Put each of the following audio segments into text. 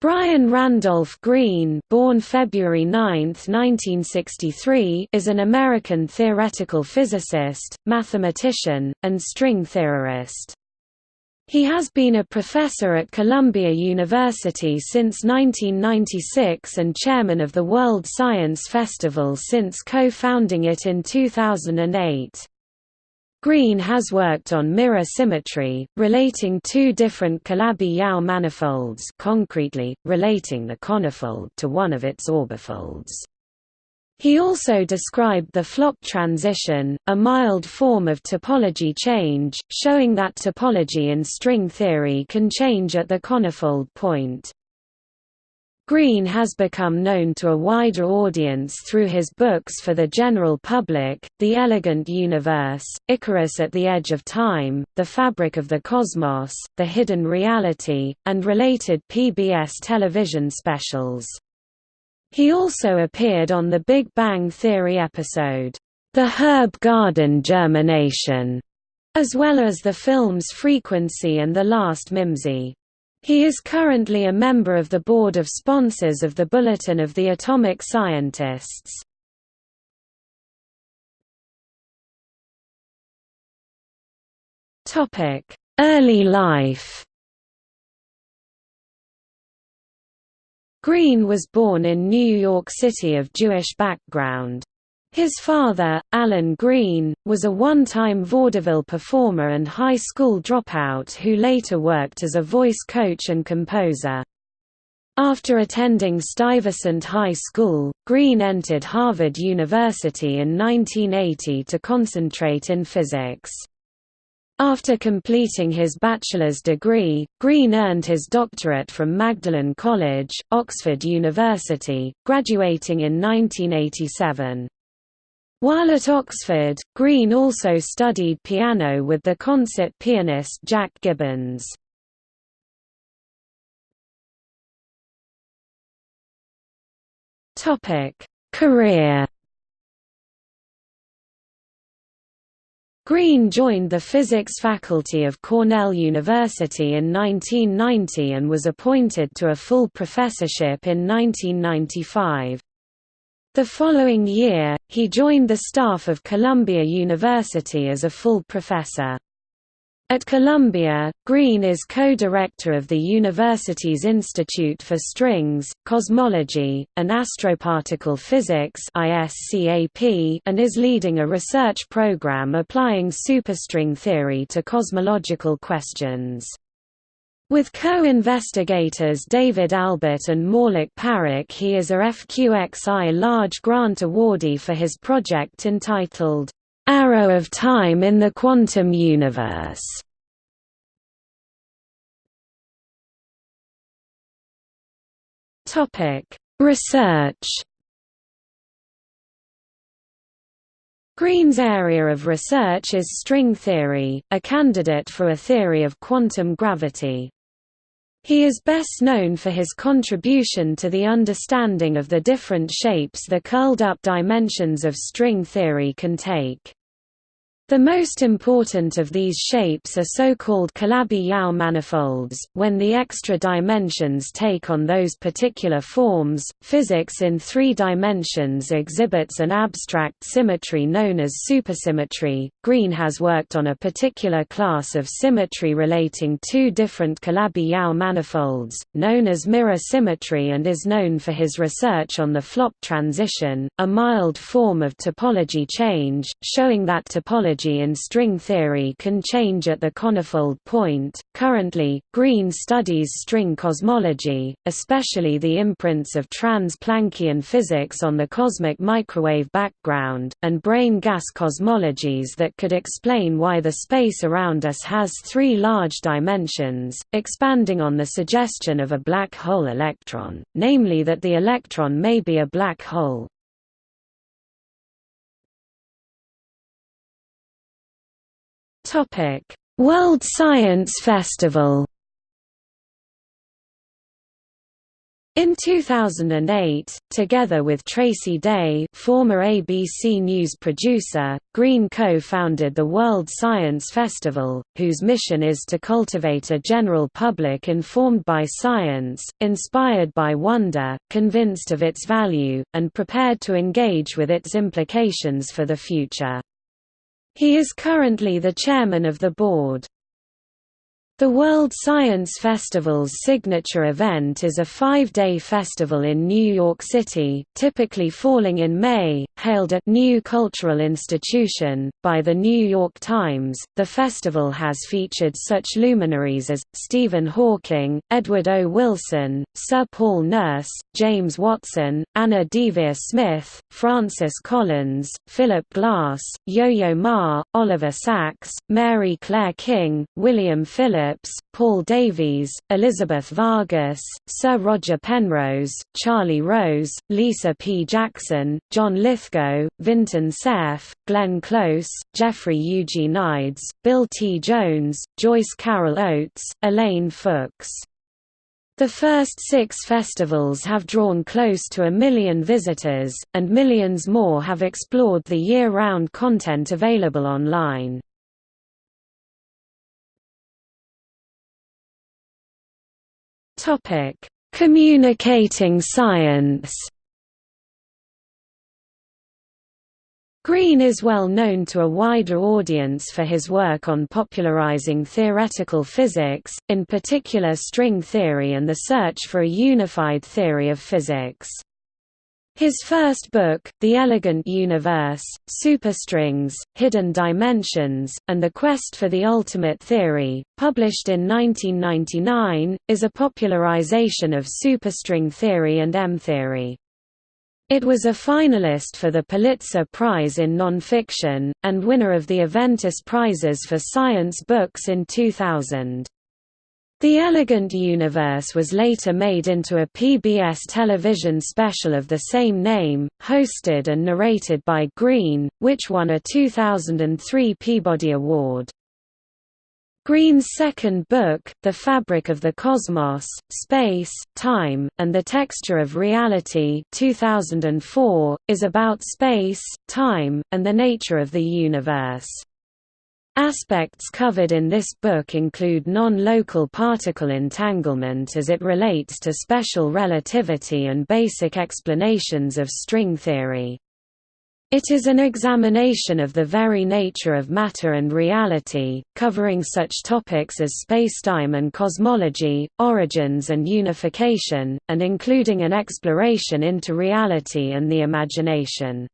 Brian Randolph Greene born February 9, 1963, is an American theoretical physicist, mathematician, and string theorist. He has been a professor at Columbia University since 1996 and chairman of the World Science Festival since co-founding it in 2008. Greene has worked on mirror symmetry, relating two different Calabi-Yau manifolds concretely, relating the conifold to one of its orbifolds. He also described the flop transition, a mild form of topology change, showing that topology in string theory can change at the conifold point. Greene has become known to a wider audience through his books for the general public, The Elegant Universe, Icarus at the Edge of Time, The Fabric of the Cosmos, The Hidden Reality, and related PBS television specials. He also appeared on the Big Bang Theory episode, The Herb Garden Germination, as well as the films Frequency and The Last Mimsy. He is currently a member of the board of sponsors of the Bulletin of the Atomic Scientists. Early life Greene was born in New York City of Jewish background. His father, Alan Greene, was a one-time vaudeville performer and high school dropout who later worked as a voice coach and composer. After attending Stuyvesant High School, Greene entered Harvard University in 1980 to concentrate in physics. After completing his bachelor's degree, Greene earned his doctorate from Magdalen College, Oxford University, graduating in 1987. While at Oxford, Greene also studied piano with the concert pianist Jack Gibbons. Career Greene joined the physics faculty of Cornell University in 1990 and was appointed to a full professorship in 1995. The following year, he joined the staff of Columbia University as a full professor. At Columbia, Greene is co-director of the university's Institute for Strings, Cosmology, and Astroparticle Physics and is leading a research program applying superstring theory to cosmological questions. With co-investigators David Albert and Maulik Parikh he is a FQXI large grant awardee for his project entitled, "'Arrow of Time in the Quantum Universe". Research Greene's area of research is string theory, a candidate for a theory of quantum gravity. He is best known for his contribution to the understanding of the different shapes the curled-up dimensions of string theory can take. The most important of these shapes are so-called Calabi-Yau manifolds. When the extra dimensions take on those particular forms, physics in three dimensions exhibits an abstract symmetry known as supersymmetry. Greene has worked on a particular class of symmetry relating two different Calabi-Yau manifolds, known as mirror symmetry, and is known for his research on the flop transition, a mild form of topology change, showing that topology in string theory can change at the conifold point. Currently, Greene studies string cosmology, especially the imprints of trans-Planckian physics on the cosmic microwave background, and brane gas cosmologies that could explain why the space around us has three large dimensions, expanding on the suggestion of a black hole electron, namely that the electron may be a black hole. World Science Festival In 2008, together with Tracy Day former ABC News producer, Greene co-founded the World Science Festival, whose mission is to cultivate a general public informed by science, inspired by wonder, convinced of its value, and prepared to engage with its implications for the future. He is currently the chairman of the board. The World Science Festival's signature event is a five-day festival in New York City, typically falling in May, hailed at New Cultural Institution by the New York Times. The festival has featured such luminaries as Stephen Hawking, Edward O. Wilson, Sir Paul Nurse, James Watson, Anna Deavere Smith, Francis Collins, Philip Glass, Yo-Yo Ma, Oliver Sacks, Mary Claire King, William Phillips Phillips, Paul Davies, Elizabeth Vargas, Sir Roger Penrose, Charlie Rose, Lisa P. Jackson, John Lithgow, Vinton Cerf, Glenn Close, Jeffrey Eugenides Bill T. Jones, Joyce Carol Oates, Elaine Fuchs. The first six festivals have drawn close to a million visitors, and millions more have explored the year-round content available online. Topic: Communicating science. Greene is well known to a wider audience for his work on popularizing theoretical physics, in particular string theory and the search for a unified theory of physics. His first book, The Elegant Universe, Superstrings, Hidden Dimensions, and The Quest for the Ultimate Theory, published in 1999, is a popularization of superstring theory and M-theory. It was a finalist for the Pulitzer Prize in Nonfiction, and winner of the Aventis Prizes for Science Books in 2000. The Elegant Universe was later made into a PBS television special of the same name, hosted and narrated by Greene, which won a 2003 Peabody Award. Greene's second book, The Fabric of the Cosmos, Space, Time, and the Texture of Reality 2004, is about space, time, and the nature of the universe. Aspects covered in this book include non-local particle entanglement as it relates to special relativity and basic explanations of string theory. It is an examination of the very nature of matter and reality, covering such topics as spacetime and cosmology, origins and unification, and including an exploration into reality and the imagination.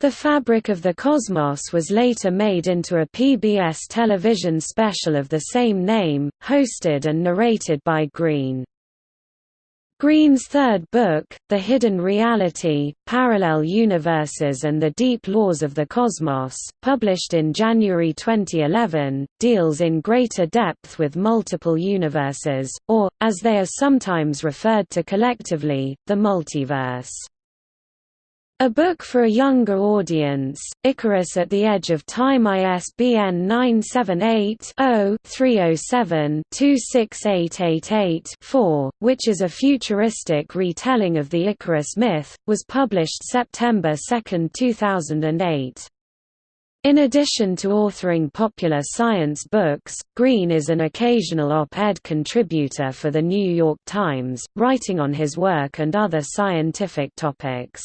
The Fabric of the Cosmos was later made into a PBS television special of the same name, hosted and narrated by Greene. Greene's third book, The Hidden Reality, Parallel Universes and the Deep Laws of the Cosmos, published in January 2011, deals in greater depth with multiple universes, or, as they are sometimes referred to collectively, the multiverse. A book for a younger audience, Icarus at the Edge of Time ISBN 978-0-307-26888-4, which is a futuristic retelling of the Icarus myth, was published September 2, 2008. In addition to authoring popular science books, Greene is an occasional op-ed contributor for The New York Times, writing on his work and other scientific topics.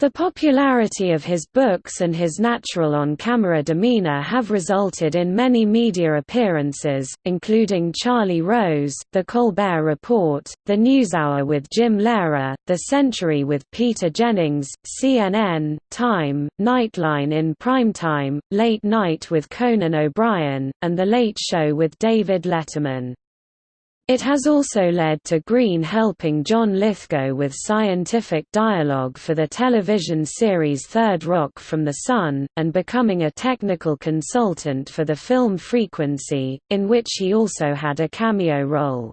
The popularity of his books and his natural on-camera demeanor have resulted in many media appearances, including Charlie Rose, The Colbert Report, The NewsHour with Jim Lehrer, The Century with Peter Jennings, CNN, Time, Nightline in Primetime, Late Night with Conan O'Brien, and The Late Show with David Letterman. It has also led to Greene helping John Lithgow with scientific dialogue for the television series Third Rock from the Sun, and becoming a technical consultant for the film Frequency, in which he also had a cameo role.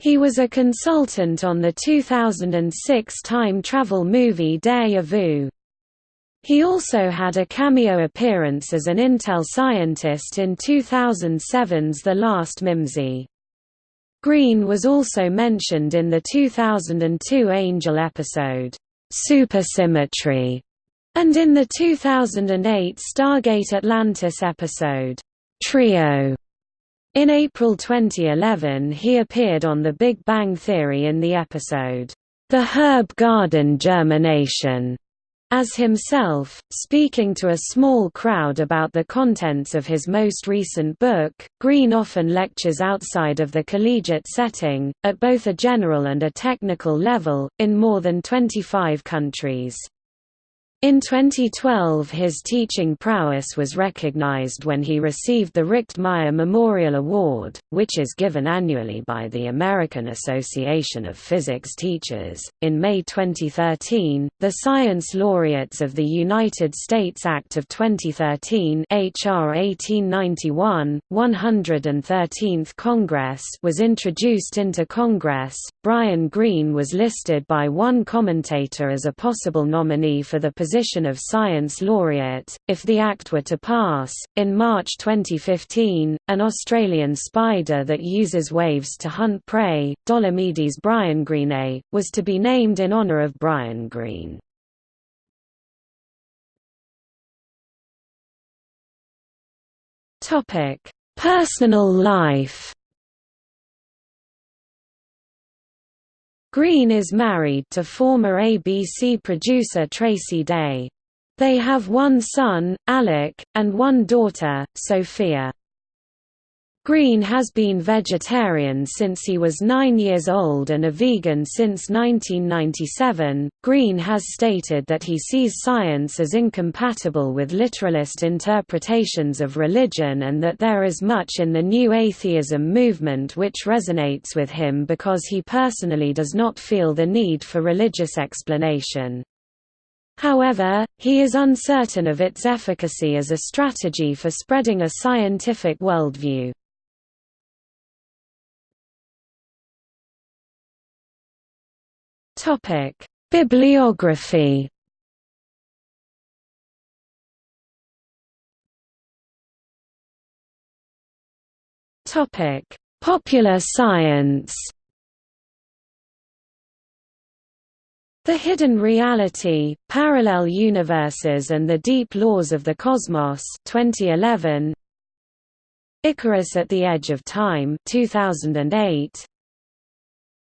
He was a consultant on the 2006 time travel movie Deja Vu. He also had a cameo appearance as an Intel scientist in 2007's The Last Mimsy. Greene was also mentioned in the 2002 Angel episode, Supersymmetry, and in the 2008 Stargate Atlantis episode, Trio. In April 2011 he appeared on The Big Bang Theory in the episode, The Herb Garden Germination, as himself, speaking to a small crowd about the contents of his most recent book. Green often lectures outside of the collegiate setting, at both a general and a technical level, in more than 25 countries. In 2012 his teaching prowess was recognized when he received the Richtmyer Memorial Award, which is given annually by the American Association of Physics Teachers. In May 2013, the Science Laureates of the United States Act of 2013 HR 1891, 113th Congress was introduced into Congress. Brian Greene was listed by one commentator as a possible nominee for the position position of Science Laureate, if the Act were to pass. In March 2015, an Australian spider that uses waves to hunt prey, Dolomedes briangreenei, was to be named in honour of Brian Greene. Personal life Greene is married to former ABC producer Tracy Day. They have one son, Alec, and one daughter, Sophia. Greene has been vegetarian since he was nine years old and a vegan since 1997. Greene has stated that he sees science as incompatible with literalist interpretations of religion and that there is much in the new atheism movement which resonates with him because he personally does not feel the need for religious explanation. However, he is uncertain of its efficacy as a strategy for spreading a scientific worldview. Topic: Bibliography. Topic: Popular science. The Hidden Reality, Parallel Universes and the Deep Laws of the Cosmos 2011. Icarus at the Edge of Time 2008.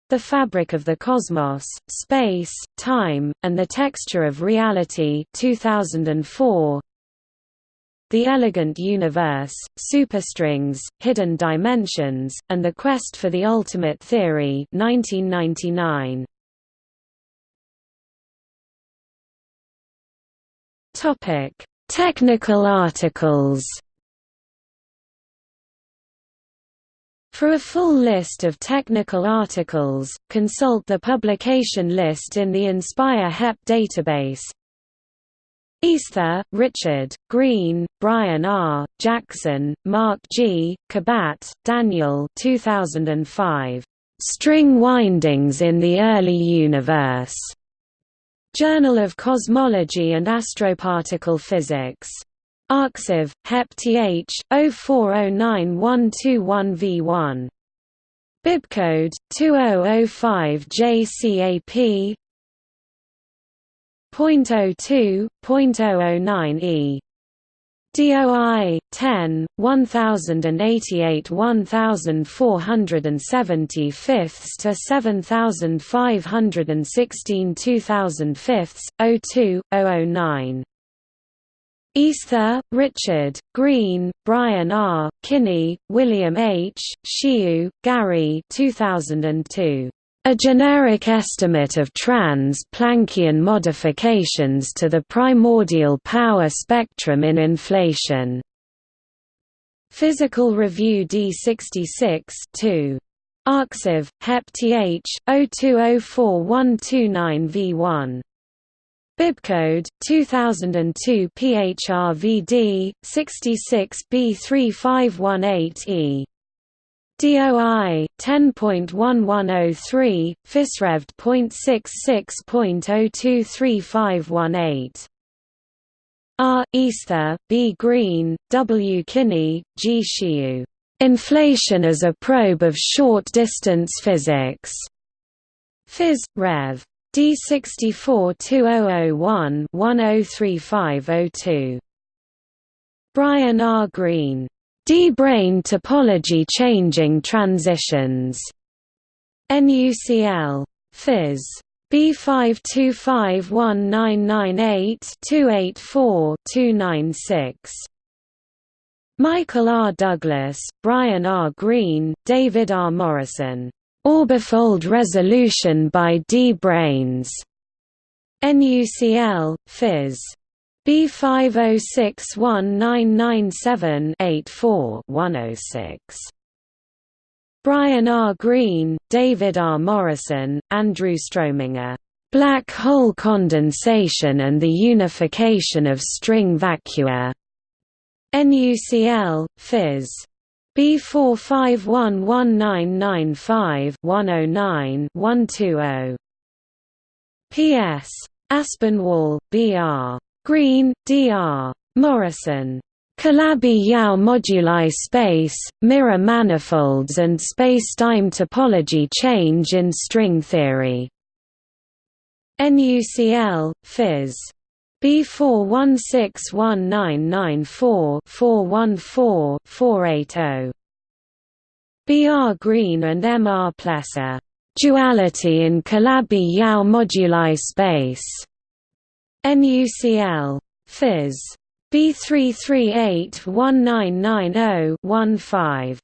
The Fabric of the Cosmos, Space, Time, and the Texture of Reality 2004. The Elegant Universe, Superstrings, Hidden Dimensions, and the Quest for the Ultimate Theory 1999. Technical articles For a full list of technical articles, consult the publication list in the Inspire HEP database. Easter, Richard, Greene, Brian R., Jackson, Mark G., Kabat, Daniel 2005. String Windings in the Early Universe. Journal of Cosmology and Astroparticle Physics. Arxiv, Hep Th, 04091221v1. Bibcode 2005JCAP .02.009e DOI 10 1088 1475 to 7516 2005 02 009 Easter, Richard, Greene, Brian R., Kinney, William H., Shiu, Gary 2002. A generic estimate of trans-Planckian modifications to the primordial power spectrum in inflation. Physical Review D66 2. Arxiv, Hep Th, 02041291v1 Bibcode 2002 PHRVD 66B3518E DOI 10.1103 PhysRevD.66.023518 R. Easter, B. Greene, W. Kinney, G. Shiu Inflation as a probe of short-distance physics. Phys. Rev. D64 2001 103502. Brian R. Greene. D-brane topology changing transitions. NUCL. Phys. B5251998-284-296. Michael R. Douglas, Brian R. Greene, David R. Morrison. Orbifold resolution by D-branes. NUCL, Phys. B50619978-4-106. Brian R. Greene, David R. Morrison, Andrew Strominger. Black hole condensation and the unification of string vacua. NUCL, Phys. B4511995-109-120. P.S. Aspinwall, B.R. Greene, D.R. Morrison. Calabi-Yau moduli space, mirror manifolds and spacetime topology change in string theory. NUCL, Phys. B4161994-414-480. B. R. Greene and M. R. Plesser. Duality in Calabi-Yau moduli space. NUCL. Phys. B3381990-15.